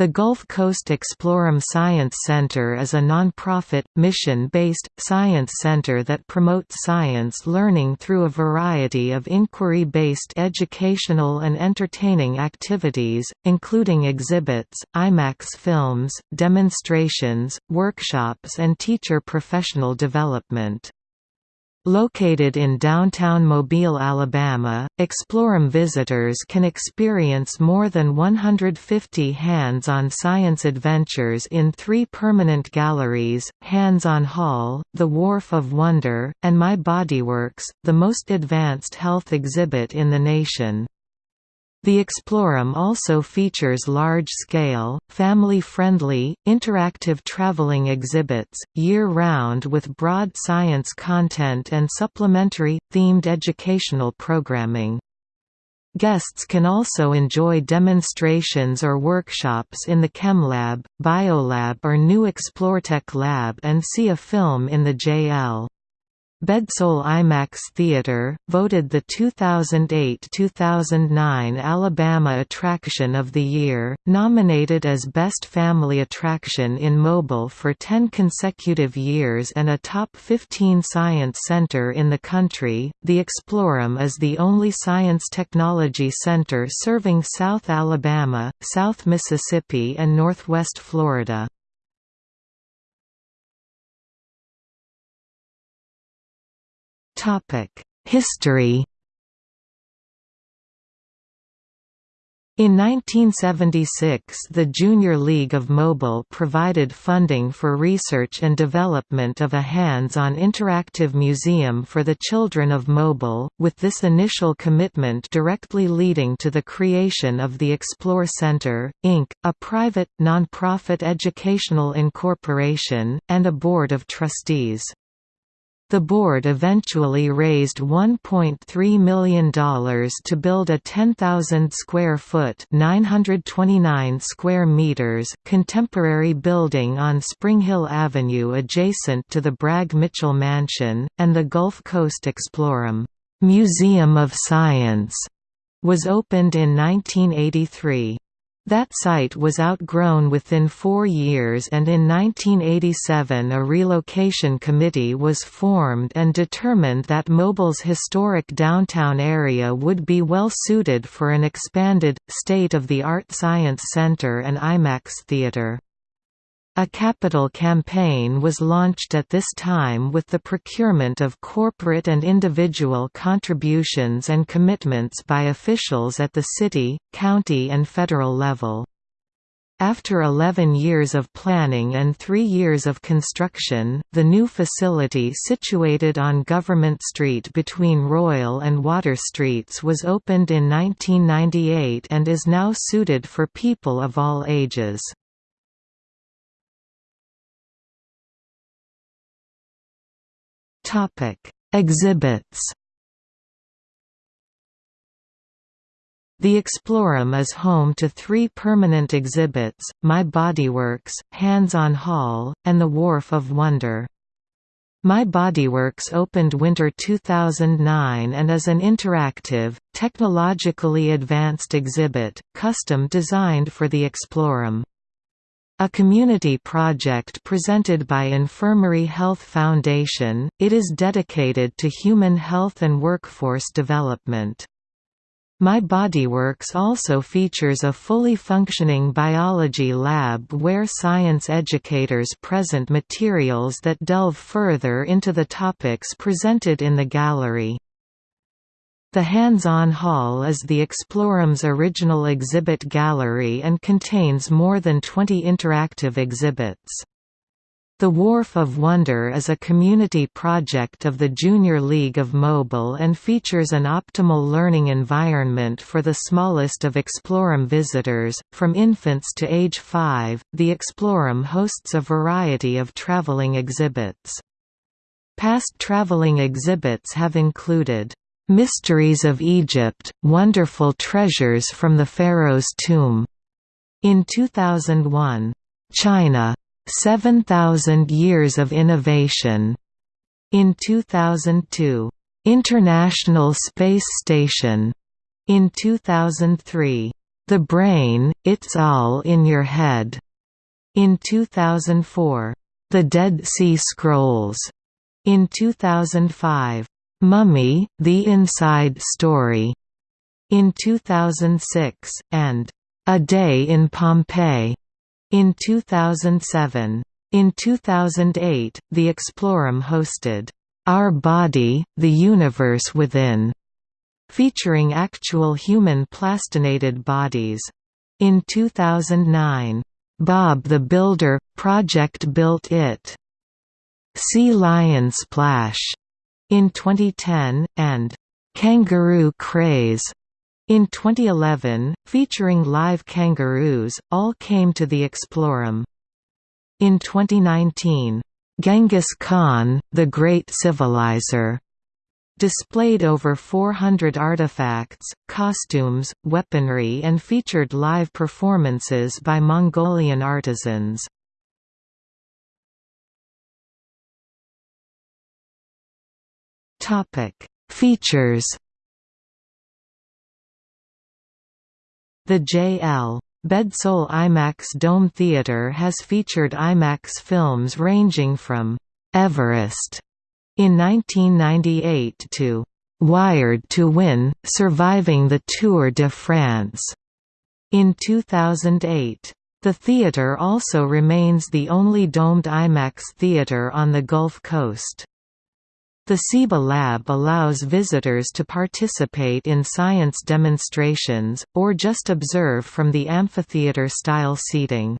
The Gulf Coast Exploreum Science Center is a non-profit, mission-based, science center that promotes science learning through a variety of inquiry-based educational and entertaining activities, including exhibits, IMAX films, demonstrations, workshops and teacher professional development. Located in downtown Mobile, Alabama, Exploreum visitors can experience more than 150 hands-on science adventures in three permanent galleries, Hands-on Hall, The Wharf of Wonder, and My Bodyworks, the most advanced health exhibit in the nation. The Exploreum also features large-scale, family-friendly, interactive traveling exhibits, year-round with broad science content and supplementary, themed educational programming. Guests can also enjoy demonstrations or workshops in the ChemLab, BioLab or new ExploreTech Lab and see a film in the JL. Bedsole IMAX Theater, voted the 2008–2009 Alabama Attraction of the Year, nominated as Best Family Attraction in Mobile for 10 consecutive years and a top 15 science center in the country. The Exploreum is the only science technology center serving South Alabama, South Mississippi and Northwest Florida. History In 1976 the Junior League of Mobile provided funding for research and development of a hands-on interactive museum for the children of Mobile, with this initial commitment directly leading to the creation of the Explore Center, Inc., a private, non-profit educational incorporation, and a board of trustees. The board eventually raised $1.3 million to build a 10,000 square foot (929 square meters) contemporary building on Spring Hill Avenue adjacent to the Bragg Mitchell Mansion, and the Gulf Coast Exploreum Museum of Science was opened in 1983. That site was outgrown within four years and in 1987 a relocation committee was formed and determined that Mobile's historic downtown area would be well suited for an expanded, state-of-the-art science center and IMAX theater. A capital campaign was launched at this time with the procurement of corporate and individual contributions and commitments by officials at the city, county and federal level. After 11 years of planning and three years of construction, the new facility situated on Government Street between Royal and Water Streets was opened in 1998 and is now suited for people of all ages. Topic: Exhibits. The Exploreum is home to three permanent exhibits, My Bodyworks, Hands-on Hall, and The Wharf of Wonder. My Bodyworks opened winter 2009 and is an interactive, technologically advanced exhibit, custom designed for the Exploreum. A community project presented by Infirmary Health Foundation, it is dedicated to human health and workforce development. My Bodyworks also features a fully functioning biology lab where science educators present materials that delve further into the topics presented in the gallery. The Hands-on Hall is the Exploreum's original exhibit gallery and contains more than 20 interactive exhibits. The Wharf of Wonder is a community project of the Junior League of Mobile and features an optimal learning environment for the smallest of Exploreum visitors, from infants to age 5. The Exploreum hosts a variety of traveling exhibits. Past traveling exhibits have included Mysteries of Egypt – Wonderful Treasures from the Pharaoh's Tomb, in 2001. China. 7,000 Years of Innovation, in 2002. International Space Station, in 2003. The Brain, It's All in Your Head. In 2004. The Dead Sea Scrolls. In 2005. Mummy, The Inside Story. In 2006, and A Day in Pompeii. In 2007. In 2008, the Exploreum hosted, Our Body, The Universe Within, featuring actual human plastinated bodies. In 2009, Bob the Builder – Project Built It. Sea Lion Splash in 2010, and Kangaroo Craze in 2011, featuring live kangaroos, all came to the Exploreum. In 2019, Genghis Khan, the Great Civilizer, displayed over 400 artifacts, costumes, weaponry and featured live performances by Mongolian artisans. Features The J.L. Bedsole IMAX Dome Theatre has featured IMAX films ranging from «Everest» in 1998 to «Wired to Win, Surviving the Tour de France» in 2008. The theatre also remains the only domed IMAX theatre on the Gulf Coast. The SIBA Lab allows visitors to participate in science demonstrations, or just observe from the amphitheater-style seating.